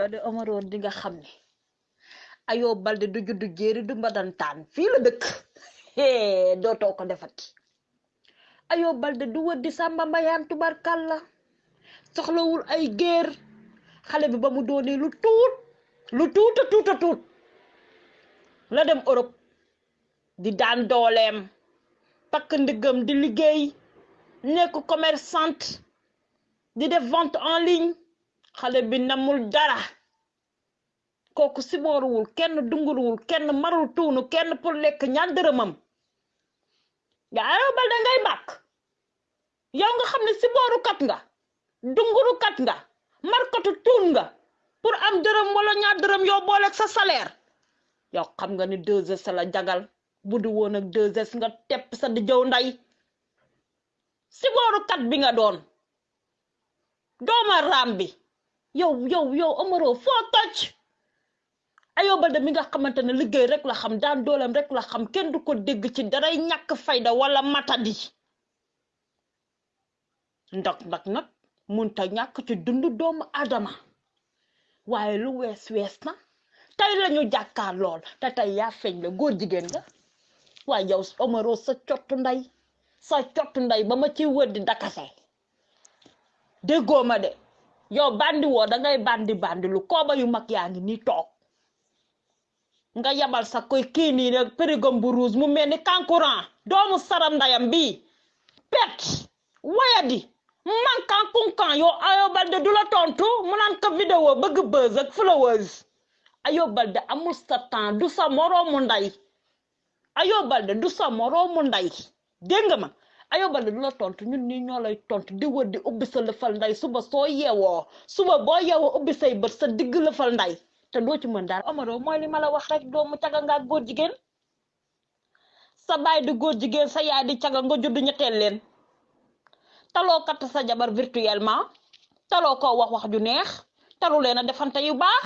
yow de Omaro di nga xam Ayo Balde du juddu jéeri du mbadantaan. Fii la dëkk. Dootoo ko defati. Ayo Balde du wër di sàmba mbayaan tubarkàlla soxlawul ay géer. Xale bi ba mu lu tuut lu tuuta tuuta tuut la dem Europe. Di daan dooleem. Takk ndiggam di liggéey. Nekk commerçante. Di def vente en ligne xale bi namul dara. Kooku sibooruwul kenn dunguruwul kenn marul tuunu kenn pour lekk ñaar dërëmam. Nga Ayo Balde ngay bàkk. Yow nga xam ne siboorukat nga dungurukat nga markatu tuun nga pour am dërëm wala ñaar dërëm yow booleeg sa salaire. Yow xam nga ni deux heures jagal. Bu du woon ak deux heures nga tepp sa di jëw nday. Siboorukat bi nga doon. Dooma raam bi yow yow yow Omaro foo toj? Ayo de mi nga xamante ne liggéey rek la xam daan dooleem rek la xam kenn du ko dégg ci daray ñàkk fayda wala matadi. Ndax nag nag munta ñàkk ci dundu doomu adama. Waaye lu wees wees na. Tey lañu jàkkaar lool te tey yaa feeñ la góor jigéen nga. Waaye yow Omaro sa cottu nday sa cottu nday ba ma ci wër di dakase. Déggoo ma de. Yow bandi woo da bandi bandi lu. Kooba yu mag yaa ngi nii toog. Nga yabal sa koy kii nii rek périgom bu rouge mu mel ni kankurang. Doomu saram ndayam bii. Pet wayadi. Mankan kunkan yow Ayo Balde du la tontu. Mu naan ko vidéo bëgg buzz ak Ayo Balde amul sa du sa moroomu nday. Ayo Balde du sa moroomu nday. Dégg Ayo Balde du la tontu ñun nii ñoo lay tontu di wër di ubbi sa lëfal nday suba soo yeewoo suba boo yeewoo ubbi say bët sa digg lëfal nday te doo ci mën daal Omaro mooy li ma la wax rek doomu caga nga góor jigéen sa baay di góor jigéen sa yaay di caga nga judd ñetteel leen taloo kat sa jabar virtuellement taloo ko wax wax ju neex talu leen a defante yu baax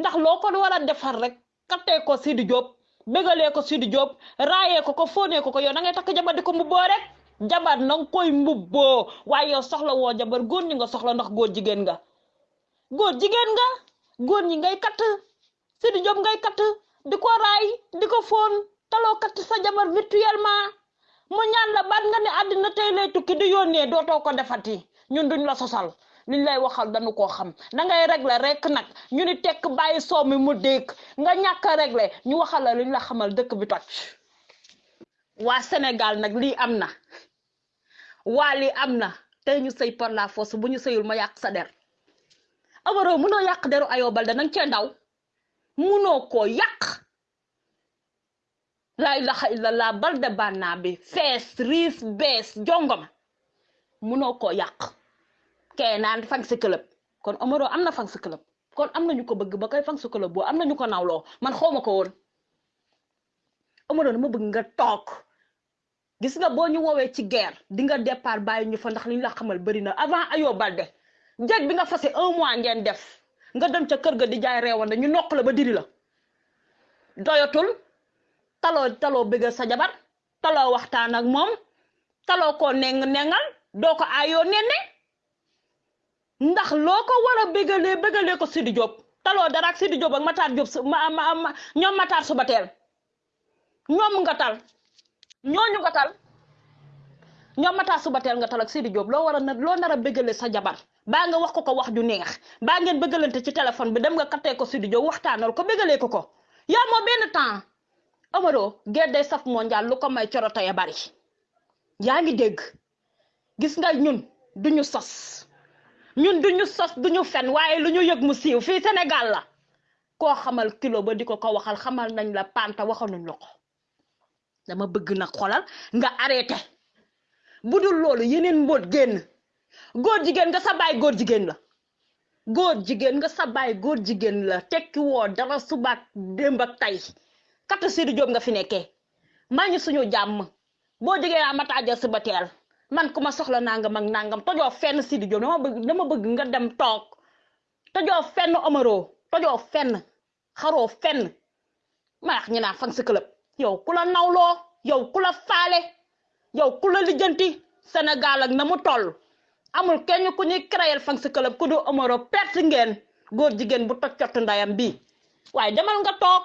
ndax loo ko war a defar rek kattee ko Sidi Diop bégalee ko Sidi Diop raayee ko ko fóonee ko ko yow da ngay takk jabar di ko rek jabar na nga koy mbubboo waaye yow soxla woo jabar góor ñi nga soxla ndax góor jigéen nga. Góor jigéen nga góor ñi ngay katt. Sidi Diop ngay katt di ko raay di ko fóon taloo katt sa jabar virtuellement. Mu ñaan la baat nga ne àddina tey lay tukki di yónnee dootoo ko defati. Ñun duñ la sosal. Liñ lay waxal dañu koo xam. Da ngay régler rek nag. Ñu ni soo mi mu dégg nga ñàkk a régler ñu waxal la liñ la xamal dëkk bi toj. Waa Sénégal nag lii am na waa lii am na. Tey ñu sëy par la force bu ñu sëyul ma yàq sa der. Omaro munoo yàq deru Ayo Balde nang cee ndaw. Munoo koo yàq. Laa ilaha illallah Balde bànnaa bi fees riis bees jongoma munoo koo yàq. Kee naan fan si kon Omaro am na fan si kon am nañu ko bëgg ba koy fan si club boo am nañu ko nawloo. Man xawma ko woon. Omaro dama bëgg nga toog. Gis nga boo ñu woowee ci guerre di nga départ bàyyi ñu fa ndax li ñu la xamal bëri na. Avant Ayo Balde jeeg bi nga fase un mois ngeen def nga dem ca kër ga di jaay reewande ñu nokk la ba diri la. Doyatul taloo taloo bëggal sa jabar taloo waxtaan ak moom taloo koo neng nengal doo ko aayoo nenne. Ndax loo ko war a bëggalee bëggalee ko Sidi Diop. Taloo dara ak Sidi Diop ak Matar su ma ma ma ñoom ñoom nga tal ñooñu nga tal. ñoom mataa suba teel nga tal ak Sidi Diop loo war a loo nar a sa jabar baa nga wax ko ko wax ju neex baa ngeen bëggalante ci téléphone bi dem nga kattee ko Sidi Diop waxtaanal ko bëggalee ko ko. Yaa moo benn temps. Omaro guerre day saf mondial lu ko may coroto ya bari. Yaa ngi dégg. Gis nga ñun duñu sos. Ñun duñu sos duñu fen waaye lu ñu yëg mu siiw fii Sénégal la. Koo xamal kilo ba di ko ko waxal xamal nañ la panta waxaluñ la ko. Dama bëgg nag xolal nga arrêté. Bu dul loolu yeneen mbóot génn. Góor jigéen nga sa baay góor jigéen la. Góor jigéen nga sa baay góor jigéen la. Tekki woo dara subaak démb ak tey. Kata Sidi Diop nga fi nekkee. Maa ñu suñu jàmm. Boo jógee a mataaja suba teel man ku ma soxla nangam ak nangam tojoo fenn Sidi Diop dama bëgg dama bëgg nga dem toog. Tojoo fenn Omaro tojoo fenn xaroo fenn. Ma wax ñu naan fan si club yow ku la nawloo yow ku la faale yow ku la lijjanti Sénégal ak na mu toll. Amul kenn ku ñuy créer fan si club ku du Omaro perte ngeen góor jigéen bu toj cottu ndayam bi. Waaye demal nga toog.